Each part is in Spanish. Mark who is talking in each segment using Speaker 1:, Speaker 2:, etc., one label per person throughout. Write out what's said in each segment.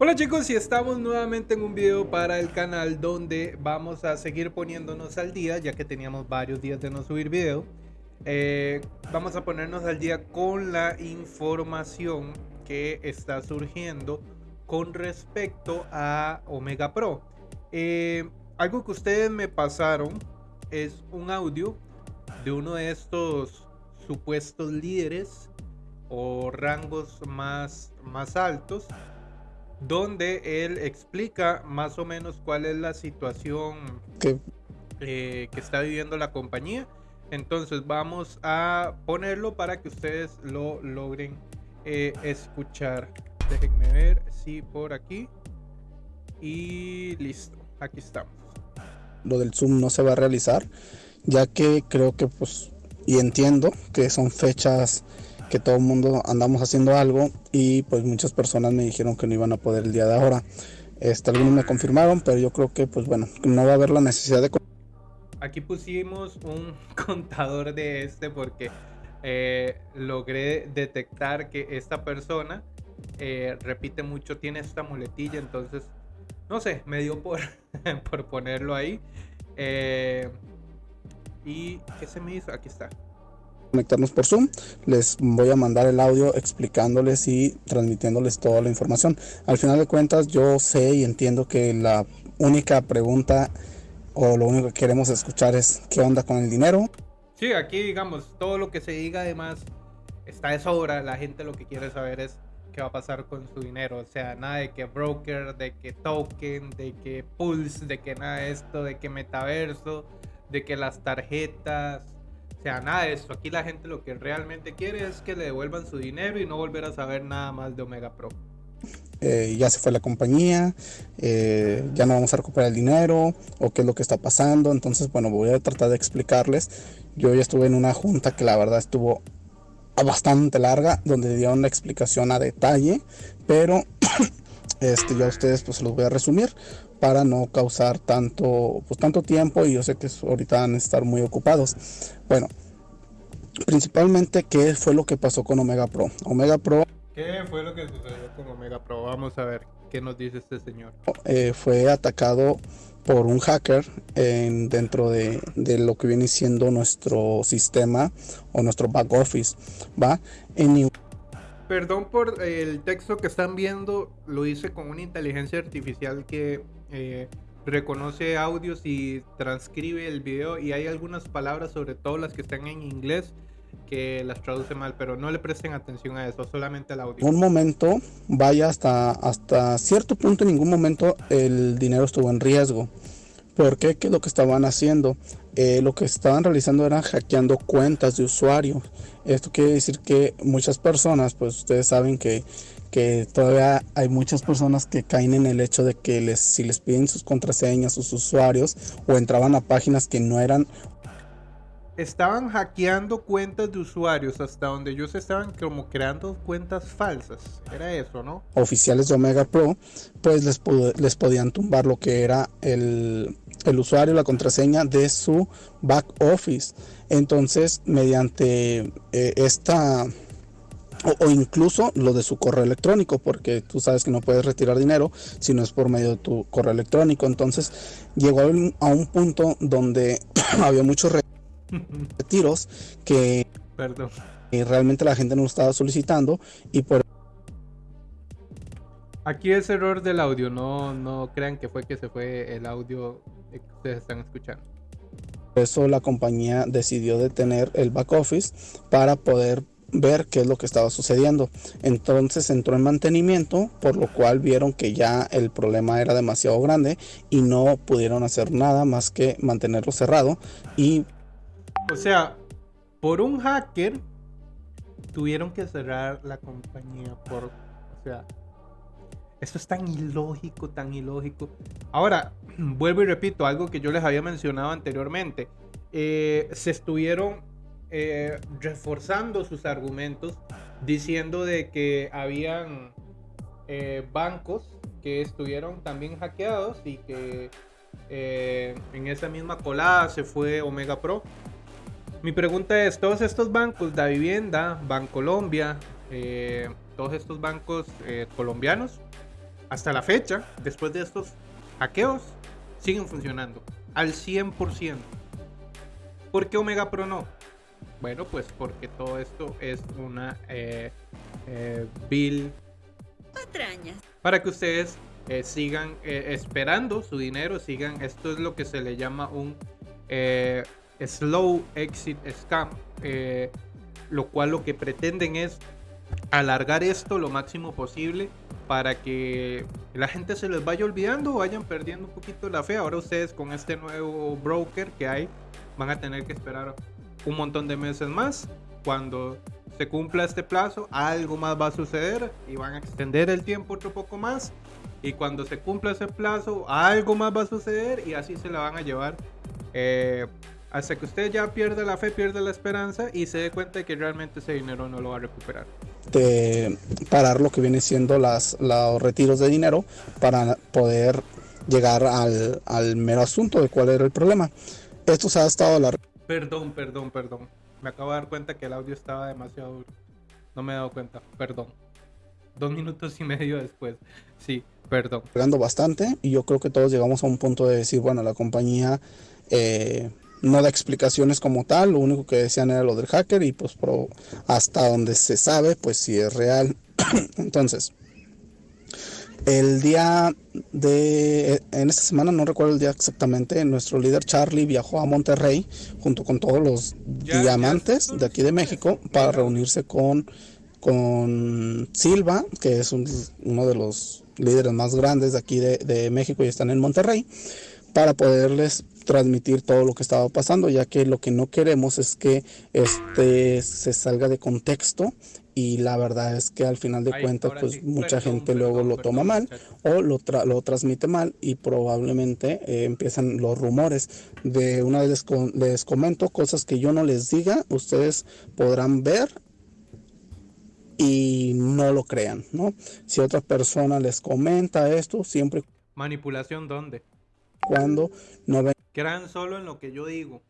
Speaker 1: Hola chicos y estamos nuevamente en un video para el canal donde vamos a seguir poniéndonos al día ya que teníamos varios días de no subir video. Eh, vamos a ponernos al día con la información que está surgiendo con respecto a Omega Pro. Eh, algo que ustedes me pasaron es un audio de uno de estos supuestos líderes o rangos más, más altos donde él explica más o menos cuál es la situación eh, que está viviendo la compañía. Entonces vamos a ponerlo para que ustedes lo logren eh, escuchar. Déjenme ver si por aquí. Y listo, aquí estamos.
Speaker 2: Lo del Zoom no se va a realizar, ya que creo que pues, y entiendo que son fechas que todo el mundo andamos haciendo algo y pues muchas personas me dijeron que no iban a poder el día de ahora. Este, algunos me confirmaron, pero yo creo que pues bueno, no va a haber la necesidad de...
Speaker 1: Aquí pusimos un contador de este porque eh, logré detectar que esta persona eh, repite mucho, tiene esta muletilla, entonces no sé, me dio por, por ponerlo ahí. Eh, ¿Y qué se me hizo? Aquí está
Speaker 2: conectarnos por Zoom, les voy a mandar el audio explicándoles y transmitiéndoles toda la información. Al final de cuentas yo sé y entiendo que la única pregunta o lo único que queremos escuchar es qué onda con el dinero.
Speaker 1: Sí, aquí digamos, todo lo que se diga además está de sobra, la gente lo que quiere saber es qué va a pasar con su dinero, o sea, nada de que broker, de que token, de que pulse, de que nada de esto, de que metaverso, de que las tarjetas, o sea, nada de eso. Aquí la gente lo que realmente quiere es que le devuelvan su dinero y no volver a saber nada más de Omega Pro.
Speaker 2: Eh, ya se fue la compañía, eh, ya no vamos a recuperar el dinero o qué es lo que está pasando. Entonces, bueno, voy a tratar de explicarles. Yo ya estuve en una junta que la verdad estuvo bastante larga, donde dieron la explicación a detalle, pero este, yo a ustedes pues los voy a resumir para no causar tanto, pues, tanto tiempo y yo sé que ahorita van a estar muy ocupados. Bueno, principalmente qué fue lo que pasó con Omega Pro. Omega Pro...
Speaker 1: ¿Qué fue lo que sucedió con Omega Pro? Vamos a ver qué nos dice este señor.
Speaker 2: Eh, fue atacado por un hacker en, dentro de, de, lo que viene siendo nuestro sistema o nuestro back office. ¿va? En
Speaker 1: Perdón por el texto que están viendo, lo hice con una inteligencia artificial que eh, reconoce audios y transcribe el video y hay algunas palabras, sobre todo las que están en inglés, que las traduce mal, pero no le presten atención a eso, solamente al audio.
Speaker 2: Un momento, vaya hasta, hasta cierto punto, en ningún momento el dinero estuvo en riesgo. ¿Por qué? ¿Qué es lo que estaban haciendo? Eh, lo que estaban realizando era hackeando cuentas de usuarios. Esto quiere decir que muchas personas, pues ustedes saben que, que todavía hay muchas personas que caen en el hecho de que les, si les piden sus contraseñas, sus usuarios, o entraban a páginas que no eran
Speaker 1: estaban hackeando cuentas de usuarios hasta donde ellos estaban como creando cuentas falsas. Era eso, ¿no?
Speaker 2: Oficiales de Omega Pro, pues les, les podían tumbar lo que era el, el usuario, la contraseña de su back office. Entonces, mediante eh, esta o, incluso lo de su correo electrónico, porque tú sabes que no puedes retirar dinero si no es por medio de tu correo electrónico. Entonces llegó a un punto donde había muchos retiros que realmente la gente no estaba solicitando y por
Speaker 1: Aquí es error del audio, no, no crean que fue que se fue el audio que ustedes están escuchando.
Speaker 2: Por eso la compañía decidió detener el back office para poder ver qué es lo que estaba sucediendo. Entonces entró en mantenimiento, por lo cual vieron que ya el problema era demasiado grande y no pudieron hacer nada más que mantenerlo cerrado y
Speaker 1: o sea, por un hacker tuvieron que cerrar la compañía por, o sea, esto es tan ilógico, tan ilógico. Ahora, vuelvo y repito, algo que yo les había mencionado anteriormente. Eh, se estuvieron eh, reforzando sus argumentos diciendo de que habían eh, bancos que estuvieron también hackeados y que en esa misma colada se fue Omega Pro. Mi pregunta es, todos estos bancos, la vivienda, Bancolombia, eh, todos estos bancos eh, colombianos, hasta la fecha, después de estos hackeos, siguen funcionando al 100%. ¿Por qué Omega Pro no? Bueno, pues porque todo esto es una eh, eh, bill para que ustedes eh, sigan esperando su dinero, sigan, esto es lo que se le llama un slow exit scam, lo cual lo que pretenden es alargar esto lo máximo posible para que la gente se les vaya olvidando o vayan perdiendo un poquito la fe. Ahora ustedes con este nuevo broker que hay van a tener que esperar un montón de meses más. Cuando se cumpla este plazo, algo más va a suceder y van a extender el tiempo otro poco más. Y cuando se cumpla ese plazo, algo más va a suceder y así se la van a llevar. Eh, hasta que usted ya pierda la fe, pierda la esperanza y se dé cuenta de que realmente ese dinero no lo va a recuperar.
Speaker 2: De parar lo que viene siendo las, los retiros de dinero para poder llegar al, al mero asunto de cuál era el problema. Esto se ha estado la...
Speaker 1: Perdón, perdón, perdón. Me acabo de dar cuenta que el audio estaba demasiado duro. No me he dado cuenta, perdón. Dos minutos y medio después. Sí, perdón.
Speaker 2: Bastante y yo creo que todos llegamos a un punto de decir, bueno, la compañía... Eh, no da explicaciones como tal, lo único que decían era lo del hacker y pues hasta donde se sabe, pues si es real. Entonces, el día de, en esta semana, no recuerdo el día exactamente, nuestro líder Charlie viajó a Monterrey junto con todos los diamantes de aquí de México para reunirse con, con Silva, que es uno de los líderes más grandes de aquí de, de México y están en Monterrey, para poderles transmitir todo lo que estaba pasando, ya que lo que no queremos es que este se salga de contexto y la verdad es que al final de cuentas pues mucha gente luego lo toma mal o lo, lo transmite mal y probablemente eh, empiezan los rumores. De una vez les, les comento cosas que yo no les diga ustedes podrán ver y no lo crean no si otra persona les comenta esto siempre
Speaker 1: manipulación dónde
Speaker 2: cuando no ven
Speaker 1: Crean solo en lo que yo digo.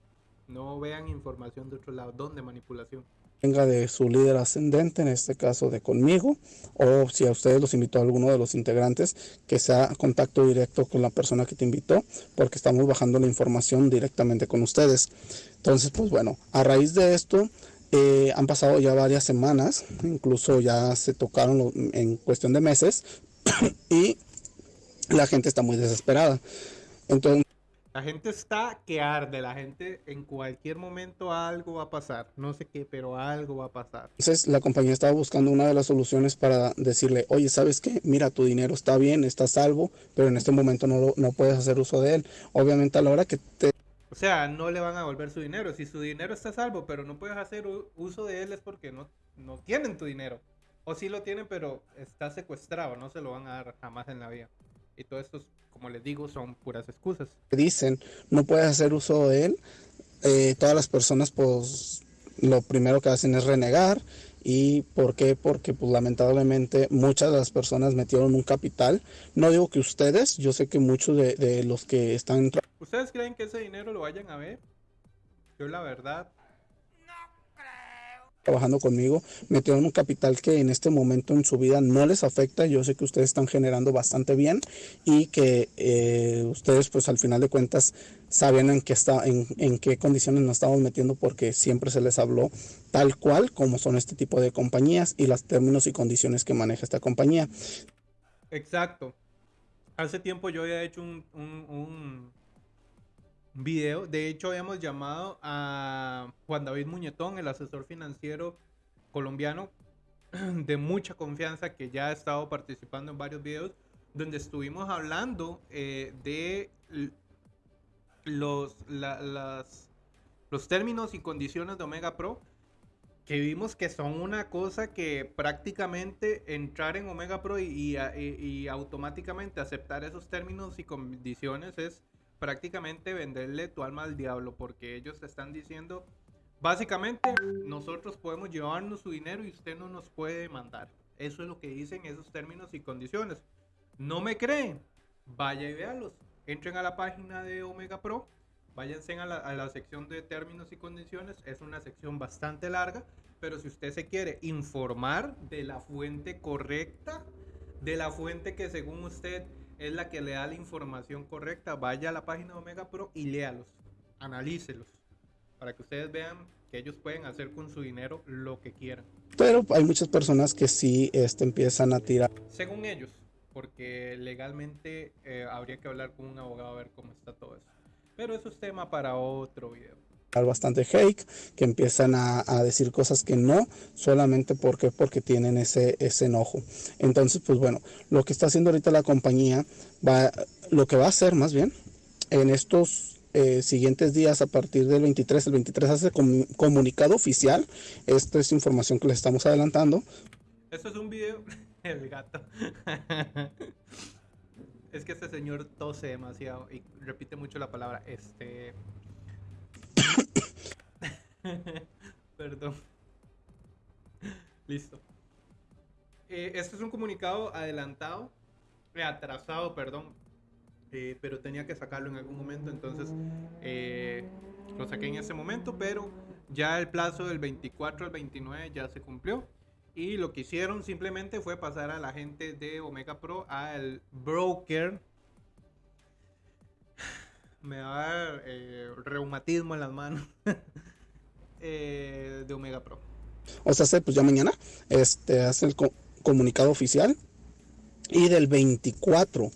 Speaker 1: No vean información de otro lado. ¿Dónde manipulación?
Speaker 2: Venga de su líder ascendente, en este caso de conmigo, o si a ustedes los invitó a alguno de los integrantes, que sea contacto directo con la persona que te invitó, porque estamos bajando la información directamente con ustedes. Entonces, pues bueno, a raíz de esto, eh, han pasado ya varias semanas, incluso ya se tocaron en cuestión de meses, y la gente está muy desesperada. Entonces,
Speaker 1: la gente está que arde, la gente en cualquier momento algo va a pasar, no sé qué, pero algo va a pasar.
Speaker 2: Entonces la compañía estaba buscando una de las soluciones para decirle, oye, ¿sabes qué? Mira, tu dinero está bien, está salvo, pero en este momento no, no puedes hacer uso de él. Obviamente a la hora que te...
Speaker 1: O sea, no le van a devolver su dinero. Si su dinero está salvo, pero no puedes hacer uso de él es porque no, no tienen tu dinero. O sí lo tienen, pero está secuestrado, no se lo van a dar jamás en la vida. Y todo esto, como les digo, son puras excusas.
Speaker 2: Dicen, no puedes hacer uso de él. Eh, todas las personas, pues, lo primero que hacen es renegar. ¿Y por qué? Porque, pues, lamentablemente, muchas de las personas metieron un capital. No digo que ustedes, yo sé que muchos de, de los que están...
Speaker 1: ¿Ustedes creen que ese dinero lo vayan a ver? Yo, la verdad,
Speaker 2: trabajando conmigo, metieron un capital que en este momento en su vida no les afecta. Yo sé que ustedes están generando bastante bien y que eh, ustedes pues al final de cuentas sabían en qué, está, en, en qué condiciones nos estamos metiendo porque siempre se les habló tal cual como son este tipo de compañías y los términos y condiciones que maneja esta compañía.
Speaker 1: Exacto. Hace tiempo yo había hecho un, un video. De hecho, habíamos llamado a Juan David Muñetón, el asesor financiero colombiano de mucha confianza que ya ha estado participando en varios videos donde estuvimos hablando eh, de los, los términos y condiciones de Omega Pro que vimos que son una cosa que prácticamente entrar en Omega Pro y, y automáticamente aceptar esos términos y condiciones es prácticamente venderle tu alma al diablo porque ellos te están diciendo, básicamente, nosotros podemos llevarnos su dinero y usted no nos puede demandar. Eso es lo que dicen esos términos y condiciones. ¿No me creen? Vaya y véalos. Entren a la página de Omega Pro, váyanse a la, a la sección de términos y condiciones. Es una sección bastante larga, pero si usted se quiere informar de la fuente correcta, de la fuente que según usted es la que le da la información correcta, vaya a la página de Omega Pro y léalos, analícelos, para que ustedes vean que ellos pueden hacer con su dinero lo que quieran.
Speaker 2: Pero hay muchas personas que sí este, empiezan a tirar.
Speaker 1: Según ellos, porque legalmente eh, habría que hablar con un abogado a ver cómo está todo eso. Pero eso es tema para otro video
Speaker 2: bastante hate, que empiezan a, decir cosas que no, solamente porque, porque tienen ese, ese enojo. Entonces, pues bueno, lo que está haciendo ahorita la compañía, va, lo que va a hacer más bien, en estos eh, siguientes días, a partir del 23, el 23 hace comunicado oficial, esto es información que les estamos adelantando.
Speaker 1: Esto es un video, el gato. es que este señor tose demasiado y repite mucho la palabra, este... Perdón. Listo. Eh, este es un comunicado adelantado, eh, atrasado, perdón, eh, pero tenía que sacarlo en algún momento, entonces lo saqué en ese momento, pero ya el plazo del 24 al 29 ya se cumplió. Y lo que hicieron simplemente fue pasar a la gente de Omega Pro al broker me va a dar eh, reumatismo en las manos eh, de Omega Pro.
Speaker 2: O sea, pues ya mañana este, hace el comunicado oficial y del 24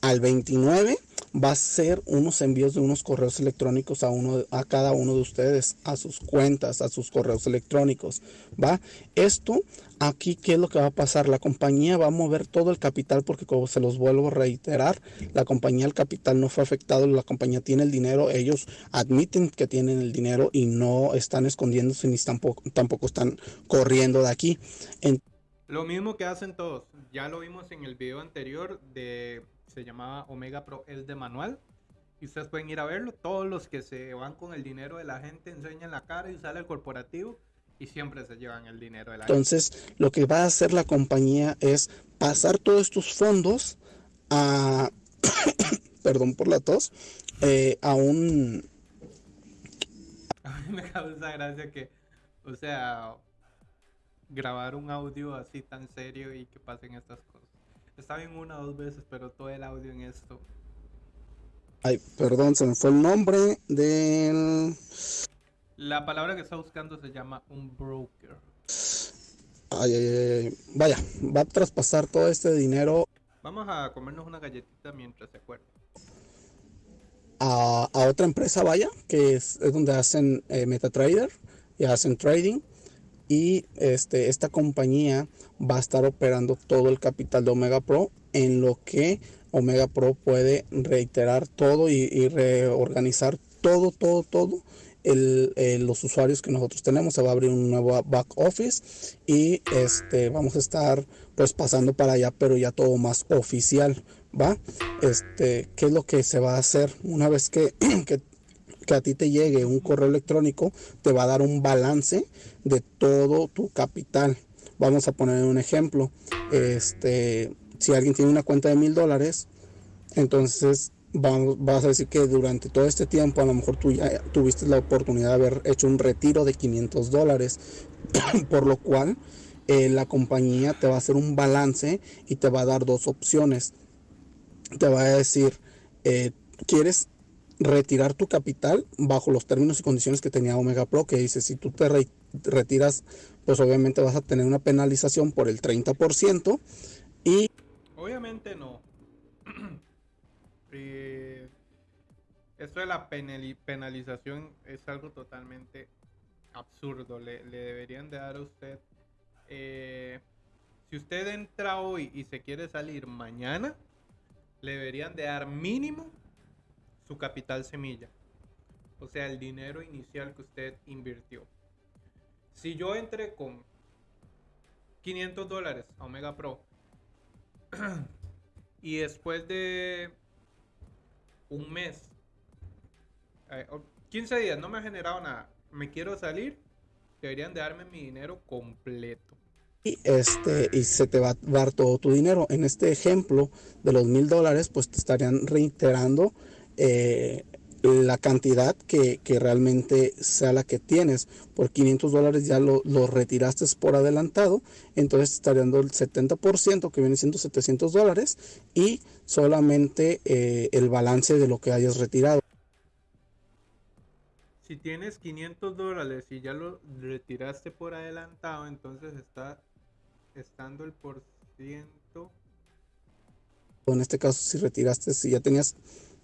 Speaker 2: al 29 va a ser unos envíos de unos correos electrónicos a uno a cada uno de ustedes a sus cuentas a sus correos electrónicos va esto aquí qué es lo que va a pasar la compañía va a mover todo el capital porque como se los vuelvo a reiterar la compañía el capital no fue afectado la compañía tiene el dinero ellos admiten que tienen el dinero y no están escondiéndose ni tampoco tampoco están corriendo de aquí
Speaker 1: lo mismo que hacen todos ya lo vimos en el video anterior de se llamaba Omega Pro es de manual. Y ustedes pueden ir a verlo. Todos los que se van con el dinero de la gente enseñan la cara y sale el corporativo y siempre se llevan el dinero de la
Speaker 2: Entonces, lo que va a hacer la compañía es pasar todos estos fondos a, perdón por la tos, eh, a un...
Speaker 1: A mí me causa gracia que, o sea, grabar un audio así tan serio y que pasen estas cosas. Está bien una o dos veces, pero todo el audio en esto.
Speaker 2: Ay, perdón, se me fue el nombre del.
Speaker 1: La palabra que está buscando se llama un broker.
Speaker 2: Ay, ay, ay. Vaya, va a traspasar todo este dinero.
Speaker 1: Vamos a comernos una galletita mientras se acuerda.
Speaker 2: A, otra empresa, vaya, que es, donde hacen eh, MetaTrader y hacen trading y este, esta compañía va a estar operando todo el capital de Omega Pro en lo que Omega Pro puede reiterar todo y, reorganizar todo, todo, todo. El, los usuarios que nosotros tenemos se va a abrir un nuevo back office y este vamos a estar pues pasando para allá pero ya todo más oficial va este qué es lo que se va a hacer una vez que, que que a ti te llegue un correo electrónico te va a dar un balance de todo tu capital. Vamos a poner un ejemplo. Este, si alguien tiene una cuenta de mil dólares, entonces vamos, vas a decir que durante todo este tiempo a lo mejor tú ya tuviste la oportunidad de haber hecho un retiro de 500 dólares, por lo cual eh, la compañía te va a hacer un balance y te va a dar dos opciones. Te va a decir, eh, ¿quieres retirar tu capital bajo los términos y condiciones que tenía Omega Pro, que dice, si tú te retiras, pues obviamente vas a tener una penalización por el 30% y...
Speaker 1: Obviamente no. eh, esto de la penalización es algo totalmente absurdo. Le, deberían de dar a usted... Eh, si usted entra hoy y se quiere salir mañana, le deberían de dar mínimo su capital semilla. O sea, el dinero inicial que usted invirtió. Si yo entré con 500 dólares a Omega Pro y después de un mes, 15 eh, días, no me ha generado nada, me quiero salir, deberían de darme mi dinero completo.
Speaker 2: Y, este, y se te va a dar todo tu dinero. En este ejemplo de los mil dólares, pues te estarían reiterando eh, la cantidad que, realmente sea la que tienes. Por 500 dólares ya lo, retiraste por adelantado, entonces te estaría dando el 70% que viene siendo 700 dólares y solamente eh, el balance de lo que hayas retirado.
Speaker 1: Si tienes 500 dólares y ya lo retiraste por adelantado, entonces está estando el por ciento.
Speaker 2: En este caso, si retiraste, si ya tenías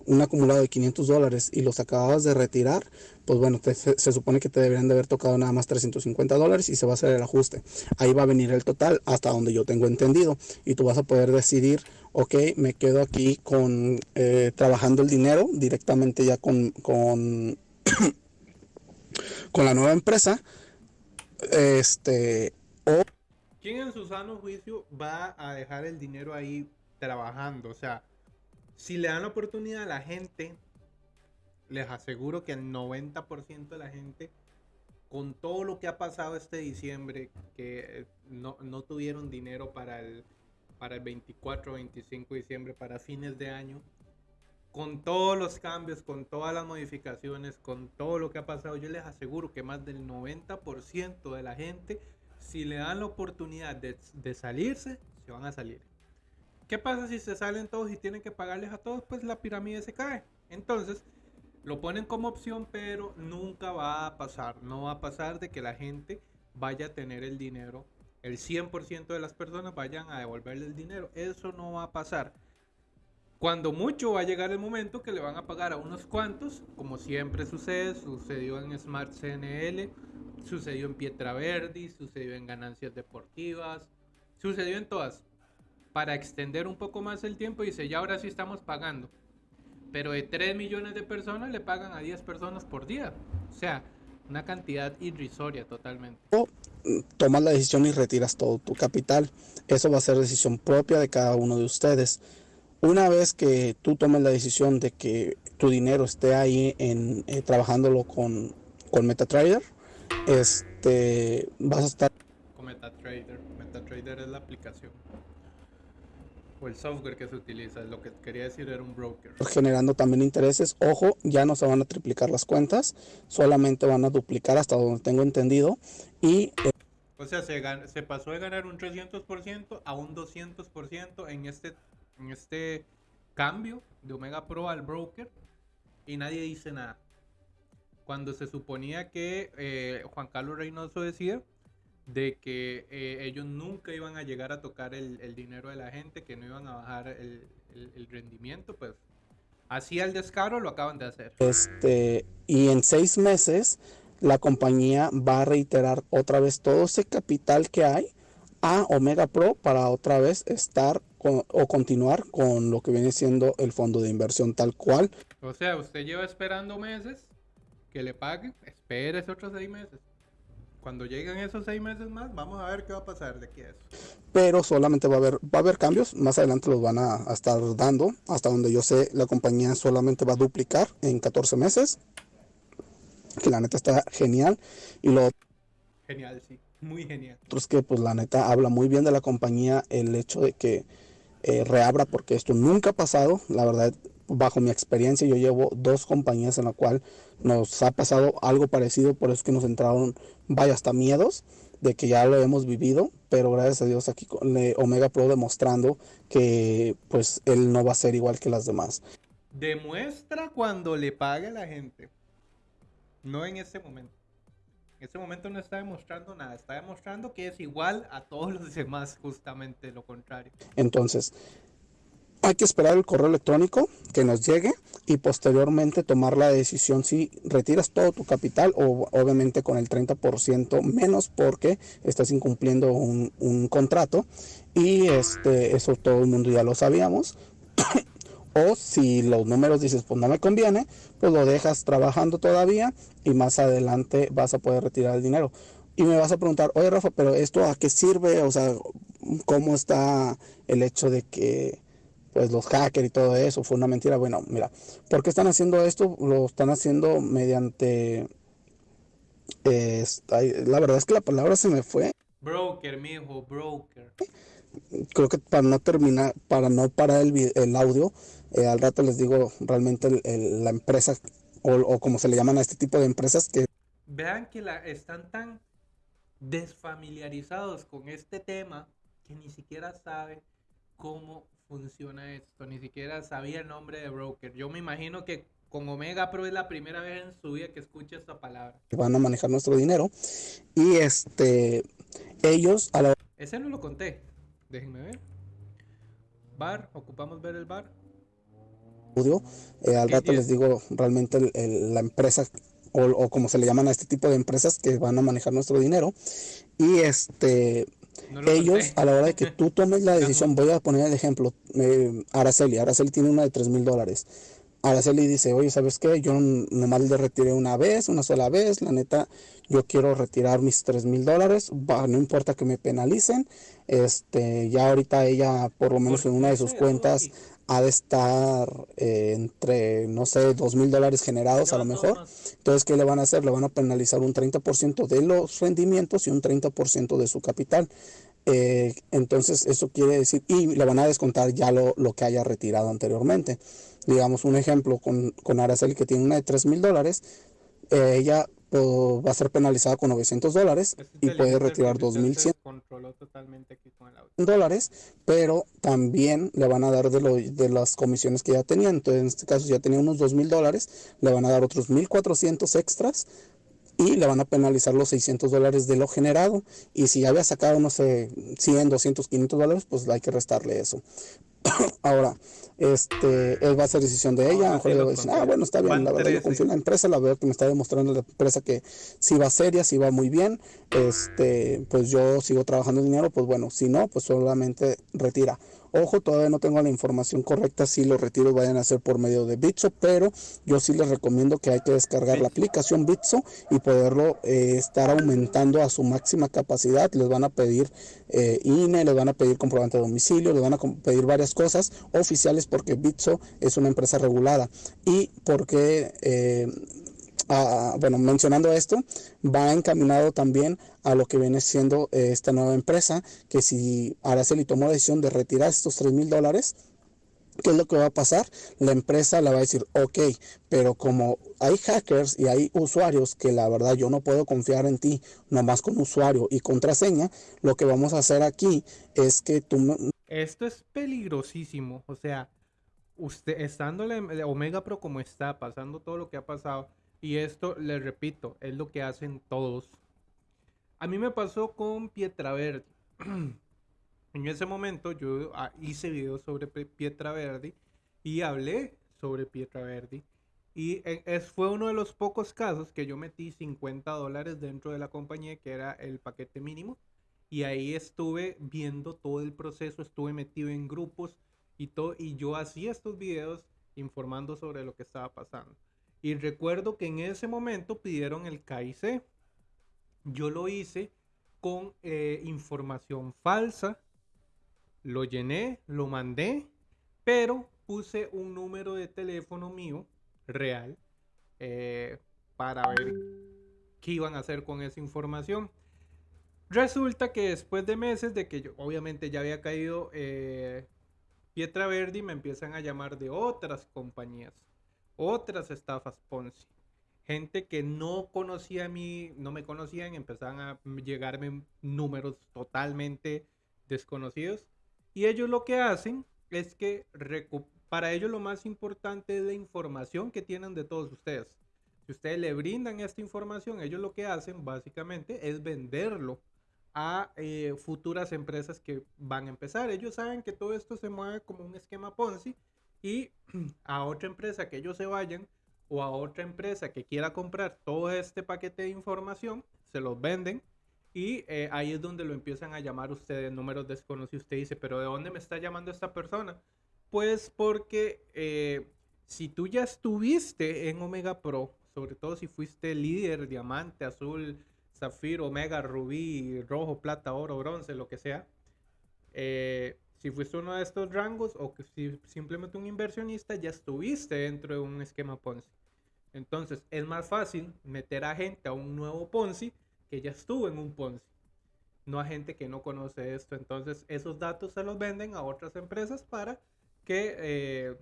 Speaker 2: un acumulado de 500 dólares y los acababas de retirar, pues bueno, se, supone que te deberían de haber tocado nada más 350 dólares y se va a hacer el ajuste. Ahí va a venir el total hasta donde yo tengo entendido y tú vas a poder decidir, ok, me quedo aquí con eh, trabajando el dinero directamente ya con, con, con la nueva empresa. Este, o...
Speaker 1: ¿Quién en su sano juicio va a dejar el dinero ahí trabajando? O sea, si le dan la oportunidad a la gente, les aseguro que el 90% de la gente, con todo lo que ha pasado este diciembre, que eh, no, tuvieron dinero para el, para el 24 o 25 de diciembre, para fines de año, con todos los cambios, con todas las modificaciones, con todo lo que ha pasado, yo les aseguro que más del 90% de la gente, si le dan la oportunidad de, de salirse, se van a salir. ¿Qué pasa si se salen todos y tienen que pagarles a todos? Pues la pirámide se cae. Entonces, lo ponen como opción, pero nunca va a pasar. No va a pasar de que la gente vaya a tener el dinero. El 100% de las personas vayan a devolverle el dinero. Eso no va a pasar. Cuando mucho va a llegar el momento que le van a pagar a unos cuantos, como siempre sucede, sucedió en Smart CNL, sucedió en Pietra Verdi, sucedió en ganancias deportivas, sucedió en todas para extender un poco más el tiempo y dice, ya ahora sí estamos pagando. Pero de 3 millones de personas le pagan a 10 personas por día. O sea, una cantidad irrisoria totalmente.
Speaker 2: O tomas la decisión y retiras todo tu capital. Eso va a ser decisión propia de cada uno de ustedes. Una vez que tú tomes la decisión de que tu dinero esté ahí en eh, trabajándolo con, con MetaTrader, este vas a estar
Speaker 1: con MetaTrader. MetaTrader es la aplicación. O el software que se utiliza, lo que quería decir era un broker.
Speaker 2: Generando también intereses. Ojo, ya no se van a triplicar las cuentas, solamente van a duplicar hasta donde tengo entendido. Y.
Speaker 1: Eh, o sea, se, se pasó de ganar un 300% a un 200% en este, en este cambio de Omega Pro al broker y nadie dice nada. Cuando se suponía que eh, Juan Carlos Reynoso decía de que eh, ellos nunca iban a llegar a tocar el, dinero de la gente, que no iban a bajar el, rendimiento, pues así al descaro lo acaban de hacer.
Speaker 2: Este, y en seis meses la compañía va a reiterar otra vez todo ese capital que hay a Omega Pro para otra vez estar o continuar con lo que viene siendo el fondo de inversión tal cual.
Speaker 1: O sea, usted lleva esperando meses que le paguen, espérese otros seis meses. Cuando lleguen esos seis meses más, vamos a ver qué va a pasar de aquí a eso.
Speaker 2: Pero solamente va a haber, va a haber cambios, más adelante los van a, estar dando, hasta donde yo sé, la compañía solamente va a duplicar en 14 meses, que la neta está genial. Y lo
Speaker 1: Genial, sí, muy genial.
Speaker 2: Es que pues la neta habla muy bien de la compañía el hecho de que eh, reabra, porque esto nunca ha pasado, la verdad bajo mi experiencia, yo llevo dos compañías en la cual nos ha pasado algo parecido, por eso que nos entraron, vaya, hasta miedos de que ya lo hemos vivido, pero gracias a Dios aquí con Omega Pro demostrando que pues él no va a ser igual que las demás.
Speaker 1: Demuestra cuando le pague la gente, no en ese momento. En ese momento no está demostrando nada, está demostrando que es igual a todos los demás, justamente lo contrario.
Speaker 2: Entonces, hay que esperar el correo electrónico que nos llegue y posteriormente tomar la decisión si retiras todo tu capital o obviamente con el 30% menos porque estás incumpliendo un, contrato. Y este eso todo el mundo ya lo sabíamos. O si los números dices pues no me conviene pues lo dejas trabajando todavía y más adelante vas a poder retirar el dinero. Y me vas a preguntar oye Rafa pero esto a qué sirve o sea cómo está el hecho de que pues los hackers y todo eso, fue una mentira. Bueno, mira, ¿por qué están haciendo esto? Lo están haciendo mediante... la verdad es que la palabra se me fue.
Speaker 1: Broker, mijo, broker.
Speaker 2: Creo que para no terminar, para no parar el, el audio, eh, al rato les digo realmente la empresa o, como se le llaman a este tipo de empresas que...
Speaker 1: Vean que la, están tan desfamiliarizados con este tema que ni siquiera saben cómo funciona esto, ni siquiera sabía el nombre de broker. Yo me imagino que con Omega Pro es la primera vez en su vida que escucha esta palabra.
Speaker 2: Van a manejar nuestro dinero y este ellos a la
Speaker 1: Ese no lo conté. Déjenme ver. Bar, ocupamos ver el bar.
Speaker 2: Eh, al rato les digo realmente la empresa o, como se le llaman a este tipo de empresas que van a manejar nuestro dinero. Y este ellos a la hora de que tú tomes la decisión, voy a poner el ejemplo, eh, Araceli, Araceli tiene una de 3 mil dólares. Araceli dice, oye, ¿sabes qué? Yo nomás le retiré una vez, una sola vez, la neta, yo quiero retirar mis 3 mil dólares, no importa que me penalicen, este, ya ahorita ella, por lo menos en una de sus cuentas, ha de estar eh, entre, no sé, dos mil dólares generados a lo mejor. Entonces, ¿qué le van a hacer? Le van a penalizar un 30% de los rendimientos y un 30% de su capital. Eh, entonces, eso quiere decir, y le van a descontar ya lo, lo que haya retirado anteriormente. Digamos, un ejemplo con, con Araceli que tiene una de 3 mil dólares, eh, ella va a ser penalizada con 900 dólares y puede retirar 2.100 dólares, pero también le van a dar de, lo, de las comisiones que ya tenía. Entonces, en este caso, ya tenía unos 2.000 dólares, le van a dar otros 1.400 extras y le van a penalizar los 600 dólares de lo generado. Y si ya había sacado, no sé, 100, 200, 500 dólares, pues hay que restarle eso. Ahora, este, él va a ser decisión de ella. a lo mejor le va a decir, ah, bueno, está bien, la verdad, yo confío en la empresa, la verdad que me está demostrando la empresa que si va seria, si va muy bien, este, pues yo sigo trabajando el dinero, pues bueno, si no, pues solamente retira. Ojo, todavía no tengo la información correcta si los retiros vayan a ser por medio de Bitso, pero yo sí les recomiendo que hay que descargar la aplicación Bitso y poderlo eh, estar aumentando a su máxima capacidad. Les van a pedir eh, INE, les van a pedir comprobante de domicilio, les van a pedir varias cosas oficiales porque Bitso es una empresa regulada y porque... Eh, bueno, mencionando esto, va encaminado también a lo que viene siendo eh, esta nueva empresa, que si Araceli tomó la decisión de retirar estos 3 mil dólares, ¿qué es lo que va a pasar? La empresa le va a decir, ok, pero como hay hackers y hay usuarios que la verdad yo no puedo confiar en ti, nomás con usuario y contraseña, lo que vamos a hacer aquí es que tú...
Speaker 1: Esto es peligrosísimo, o sea, usted estando en Omega Pro como está, pasando todo lo que ha pasado, y esto, les repito, es lo que hacen todos. A mí me pasó con Pietraverdi. en ese momento yo ah, hice videos sobre Pietraverdi y hablé sobre Pietraverdi. Y e, es, fue uno de los pocos casos que yo metí 50 dólares dentro de la compañía, que era el paquete mínimo. Y ahí estuve viendo todo el proceso, estuve metido en grupos y todo. Y yo hacía estos videos informando sobre lo que estaba pasando. Y recuerdo que en ese momento pidieron el KIC. Yo lo hice con eh, información falsa. Lo llené, lo mandé, pero puse un número de teléfono mío real eh, para ver qué iban a hacer con esa información. Resulta que después de meses de que yo obviamente ya había caído eh, Pietra Verdi, me empiezan a llamar de otras compañías otras estafas Ponzi. Gente que no conocía a mí, no me conocían, empezaban a llegarme números totalmente desconocidos. Y ellos lo que hacen es que para ellos lo más importante es la información que tienen de todos ustedes. Si ustedes le brindan esta información, ellos lo que hacen básicamente es venderlo a eh, futuras empresas que van a empezar. Ellos saben que todo esto se mueve como un esquema Ponzi y a otra empresa que ellos se vayan o a otra empresa que quiera comprar todo este paquete de información, se los venden y eh, ahí es donde lo empiezan a llamar ustedes números desconocidos. Usted dice, pero ¿de dónde me está llamando esta persona? Pues porque eh, si tú ya estuviste en Omega Pro, sobre todo si fuiste líder, diamante, azul, zafiro, omega, rubí, rojo, plata, oro, bronce, lo que sea, eh, si fuiste uno de estos rangos o que si simplemente un inversionista, ya estuviste dentro de un esquema Ponzi. Entonces es más fácil meter a gente a un nuevo Ponzi que ya estuvo en un Ponzi, no a gente que no conoce esto. Entonces esos datos se los venden a otras empresas para que eh,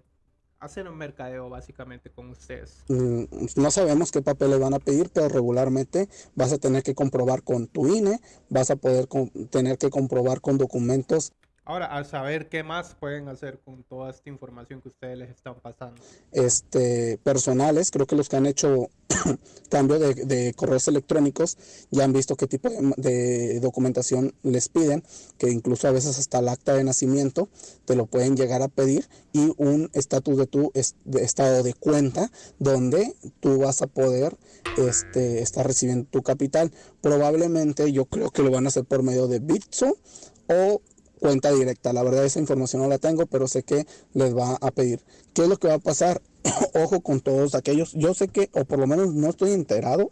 Speaker 1: hacer un mercadeo básicamente con ustedes.
Speaker 2: Mm, no sabemos qué papel le van a pedir, pero regularmente vas a tener que comprobar con tu INE, vas a poder tener que comprobar con documentos
Speaker 1: Ahora, a saber qué más pueden hacer con toda esta información que ustedes les están pasando.
Speaker 2: Este, personales, creo que los que han hecho cambio de, correos electrónicos ya han visto qué tipo de, documentación les piden, que incluso a veces hasta el acta de nacimiento te lo pueden llegar a pedir y un estatus de tu estado de cuenta donde tú vas a poder este, estar recibiendo tu capital. Probablemente yo creo que lo van a hacer por medio de Bitso o cuenta directa. La verdad esa información no la tengo, pero sé que les va a pedir. ¿Qué es lo que va a pasar? Ojo con todos aquellos. Yo sé que, o por lo menos no estoy enterado,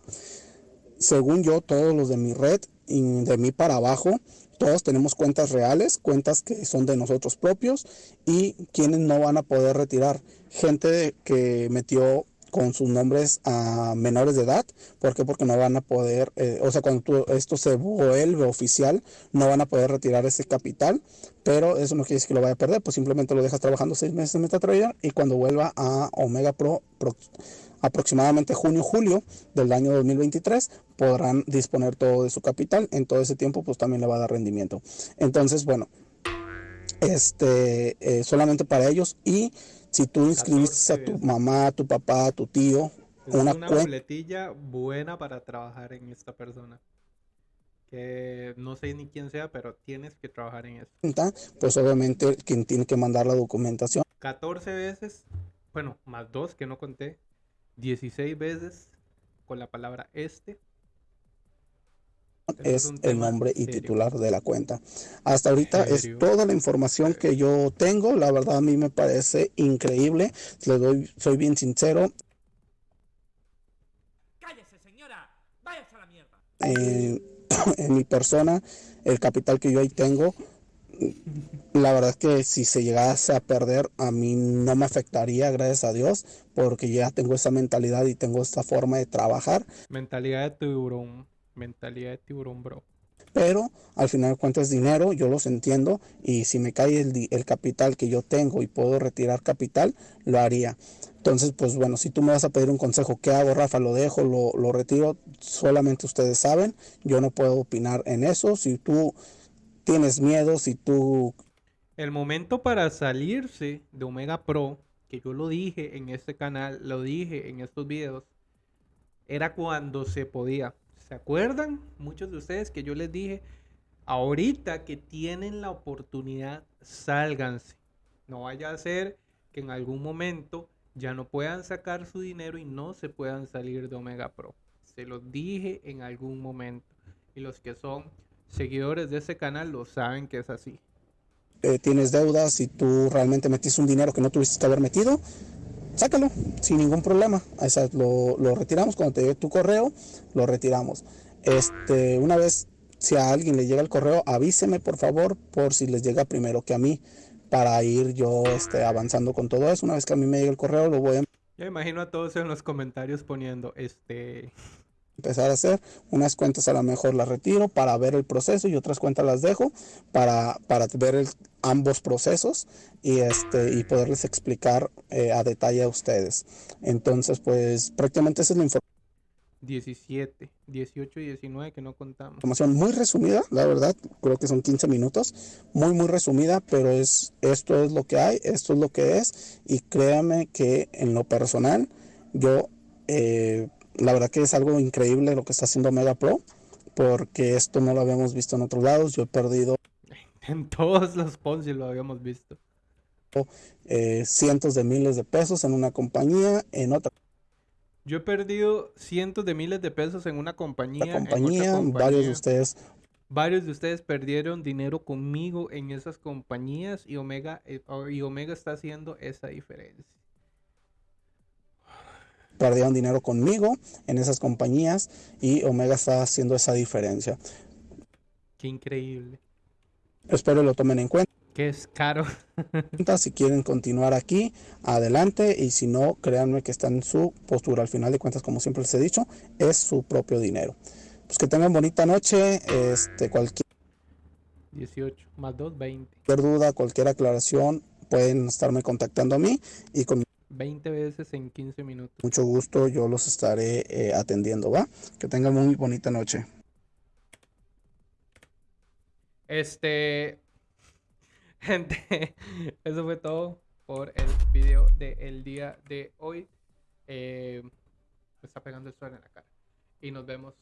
Speaker 2: según yo, todos los de mi red y de mí para abajo, todos tenemos cuentas reales, cuentas que son de nosotros propios y quienes no van a poder retirar. Gente que metió con sus nombres a menores de edad. ¿Por qué? Porque no van a poder, eh, o sea, cuando esto se vuelve oficial, no van a poder retirar ese capital, pero eso no quiere decir que lo vaya a perder, pues simplemente lo dejas trabajando seis meses en MetaTrader y cuando vuelva a Omega Pro, aproximadamente junio, julio del año 2023, podrán disponer todo de su capital. En todo ese tiempo, pues también le va a dar rendimiento. Entonces, bueno, este, eh, solamente para ellos y si tú inscribiste a tu mamá, a tu papá, a tu tío,
Speaker 1: es una, una buena para trabajar en esta persona. Que no sé ni quién sea, pero tienes que trabajar en eso.
Speaker 2: Pues obviamente quien tiene que mandar la documentación.
Speaker 1: 14 veces, bueno, más dos que no conté, 16 veces con la palabra este
Speaker 2: es, el nombre y titular de la cuenta. Hasta ahorita es toda la información que yo tengo. La verdad a mí me parece increíble. Le doy, soy bien sincero. Cállese, señora. Váyase a la mierda. en mi persona, el capital que yo ahí tengo, la verdad es que si se llegase a perder, a mí no me afectaría, gracias a Dios, porque ya tengo esa mentalidad y tengo esta forma de trabajar.
Speaker 1: Mentalidad de tiburón. Mentalidad de tiburón, bro.
Speaker 2: Pero al final cuentas dinero, yo los entiendo y si me cae el, el, capital que yo tengo y puedo retirar capital, lo haría. Entonces, pues bueno, si tú me vas a pedir un consejo, ¿qué hago, Rafa? ¿Lo dejo? ¿Lo, lo retiro? Solamente ustedes saben, yo no puedo opinar en eso. Si tú tienes miedo, si tú...
Speaker 1: El momento para salirse de Omega Pro, que yo lo dije en este canal, lo dije en estos videos, era cuando se podía. ¿Se acuerdan? Muchos de ustedes que yo les dije, ahorita que tienen la oportunidad, sálganse. No vaya a ser que en algún momento ya no puedan sacar su dinero y no se puedan salir de Omega Pro. Se los dije en algún momento. Y los que son seguidores de ese canal lo saben que es así.
Speaker 2: Eh, tienes deudas y tú realmente metiste un dinero que no tuviste que haber metido, sácalo sin ningún problema. lo, retiramos cuando te llegue tu correo, lo retiramos. Este, una vez, si a alguien le llega el correo, avíseme por favor, por si les llega primero que a mí, para ir yo este, avanzando con todo eso. Una vez que a mí me llegue el correo, lo voy a...
Speaker 1: Yo imagino a todos en los comentarios poniendo, este,
Speaker 2: empezar a hacer. Unas cuentas a lo mejor las retiro para ver el proceso y otras cuentas las dejo para, para ver ambos procesos y, este, y poderles explicar eh, a detalle a ustedes. Entonces, pues prácticamente esa es la información.
Speaker 1: 17, 18 y 19 que no contamos.
Speaker 2: Información muy resumida, la verdad, creo que son 15 minutos, muy muy resumida, pero es esto es lo que hay, esto es lo que es y créame que en lo personal yo eh, la verdad que es algo increíble lo que está haciendo Mega Pro, porque esto no lo habíamos visto en otros lados. Yo he perdido.
Speaker 1: En todos los Ponzi lo habíamos visto.
Speaker 2: Eh, cientos de miles de pesos en una compañía, en otra.
Speaker 1: Yo he perdido cientos de miles de pesos en una compañía.
Speaker 2: compañía, varios de ustedes.
Speaker 1: Varios de ustedes perdieron dinero conmigo en esas compañías y Omega, eh, y Omega está haciendo esa diferencia
Speaker 2: perdieron dinero conmigo en esas compañías y Omega está haciendo esa diferencia.
Speaker 1: Qué increíble.
Speaker 2: Espero lo tomen en cuenta.
Speaker 1: Que es caro.
Speaker 2: si quieren continuar aquí, adelante. Y si no, créanme que está en su postura. Al final de cuentas, como siempre les he dicho, es su propio dinero. Pues que tengan bonita noche. Este, cualquier
Speaker 1: 18 más 2, 20.
Speaker 2: Cualquier duda, cualquier aclaración, pueden estarme contactando a mí y con
Speaker 1: 20 veces en 15 minutos.
Speaker 2: Mucho gusto, yo los estaré eh, atendiendo, ¿va? Que tengan muy bonita noche.
Speaker 1: Este, gente, eso fue todo por el video del día de hoy. Eh, me está pegando el sol en la cara. Y nos vemos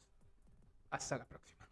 Speaker 1: hasta la próxima.